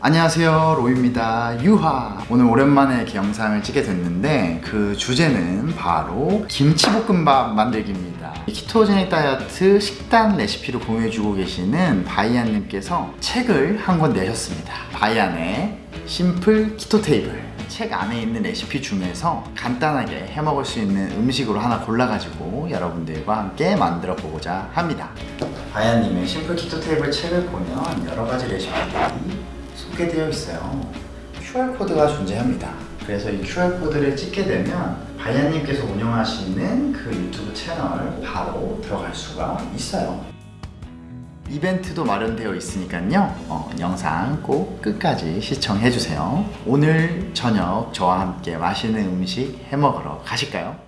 안녕하세요 로이입니다. 유하. 오늘 오랜만에 이렇게 영상을 찍게 됐는데 그 주제는 바로 김치볶음밥 만들기입니다. 키토제닉 다이어트 식단 레시피를 공유해주고 계시는 바이안님께서 책을 한 권 내셨습니다. 바이안의 심플 키토 테이블. 책 안에 있는 레시피 중에서 간단하게 해먹을 수 있는 음식으로 하나 골라가지고 여러분들과 함께 만들어 보고자 합니다. 바야님의 심플 키토 테이블 책을 보면 여러 가지 레시피들이 소개되어 있어요. QR코드가 존재합니다. 그래서 이 QR코드를 찍게 되면 바야님께서 운영하시는 그 유튜브 채널 바로 들어갈 수가 있어요. 이벤트도 마련되어 있으니까요. 어, 영상 꼭 끝까지 시청해주세요. 오늘 저녁 저와 함께 맛있는 음식 해먹으러 가실까요?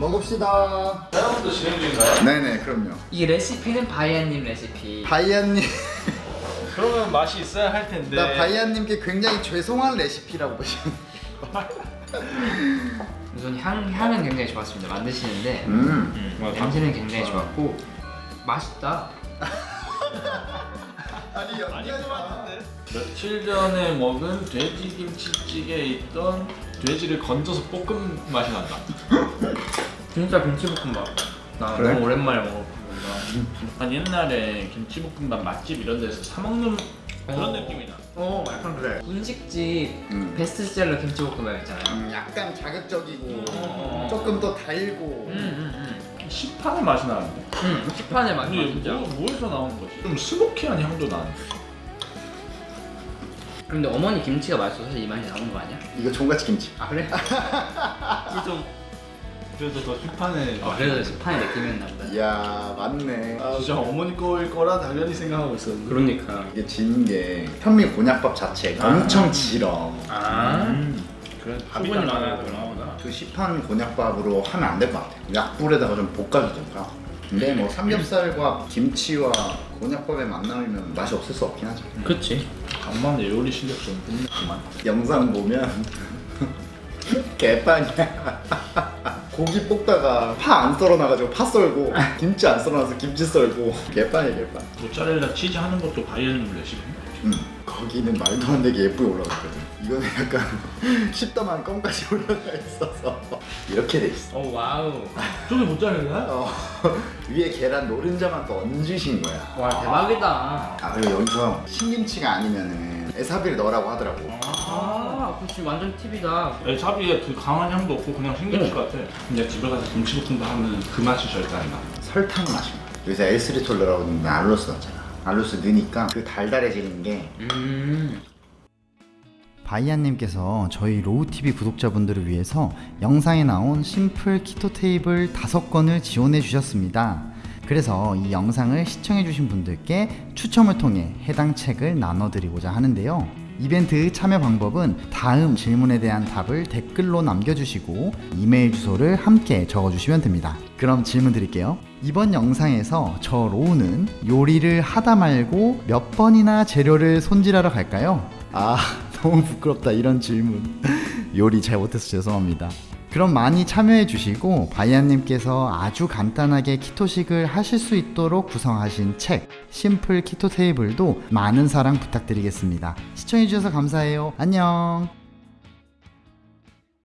먹읍시다. 촬영도 진행 중인가요? 네네 그럼요. 이 레시피는 바이안님 레시피. 바이안님. 그러면 맛이 있어야 할 텐데. 나 바이안님께 굉장히 죄송한 레시피라고 보시면 우선 향, 향은 굉장히 좋았습니다. 만드시는데. 음. 음, 냄새는 굉장히 좋았고. 맛있다. 아니 아니 며칠 전에 먹은 돼지김치찌개에 있던 돼지를 건져서 볶은 맛이 난다 진짜 김치볶음밥 나 그래? 너무 오랜만에 먹어본다 한 옛날에 김치볶음밥 맛집 이런 데서 사 먹는 그런 어. 느낌이 나 어 약간 그래 분식집 음. 베스트셀러 김치볶음밥 있잖아요 음, 약간 자극적이고 어. 조금 더 달고 음음음 시판의 맛이 나는데 음, 식판의 맛이 근데 진짜 뭐, 뭐에서 나온 거지? 좀 스모키한 향도 나는데 근데 어머니 김치가 맛있어서 이 맛이 나오는 거 아니야? 이거 종갓집 김치 아 그래? 좀 그래서 더 시판의 아, 그래서 식판의 느낌이었나 보다. 이야 맞네. 아, 진짜 어머니 거일 거라 당연히 생각하고 있었는데. 그러니까. 이게 진게 현미 곤약밥 자체가 엄청 질어 아. 음, 그래 밥이 수분이 다 많아야 되나 그 시판 곤약밥으로 하면 안 될 것 같아 약불에다가 좀 볶아주든가. 근데 뭐 삼겹살과 김치와 곤약밥의 만남이면 맛이 없을 수 없긴 하죠. 그치. 간만에 요리 실력 좀 뽐냈구만. 영상 보면 개판이야 고기 볶다가 파 안 썰어 놔가지고 파 썰고 김치 안 썰어 놔서 김치 썰고. 개판이야 개판 모짜렐라 치즈 하는 것도 바이올린 레시피 음, 거기는 말도 안 되게 예쁘게 올라갔거든. 이거는 약간 십더만 껌까지 올라가 있어서 이렇게 돼 있어. 오 wow. 저게 모짜렐라? 어, 위에 계란 노른자만 더 얹으신 거야. 와 대박이다. 아 그리고 여기서 신김치가 아니면은 에사비를 넣으라고 하더라고. 아 그치. 완전 팁이다. 차비에 그 강한 향도 없고 그냥 생김치 응. 같아. 근데 집에 가서 김치볶음밥 하면 그 맛이 절대 안 나. 설탕 거야 여기서 엘스리톨러라고 넣는데 알로스 넣었잖아 알로스 넣으니까 그 달달해지는 게 음 바이안님께서 저희 로우TV 구독자분들을 위해서 영상에 나온 심플 키토 테이블 5건을 지원해 주셨습니다. 그래서 이 영상을 시청해 주신 분들께 추첨을 통해 해당 책을 나눠드리고자 하는데요. 이벤트 참여 방법은 다음 질문에 대한 답을 댓글로 남겨주시고 이메일 주소를 함께 적어주시면 됩니다. 그럼 질문 드릴게요. 이번 영상에서 저 로우는 요리를 하다 말고 몇 번이나 재료를 손질하러 갈까요? 아, 너무 부끄럽다. 이런 질문. 요리 잘 못해서 죄송합니다. 그럼 많이 참여해 주시고 바이안님께서 아주 간단하게 키토식을 하실 수 있도록 구성하신 책 심플 키토 테이블도 많은 사랑 부탁드리겠습니다. 시청해 주셔서 감사해요. 안녕.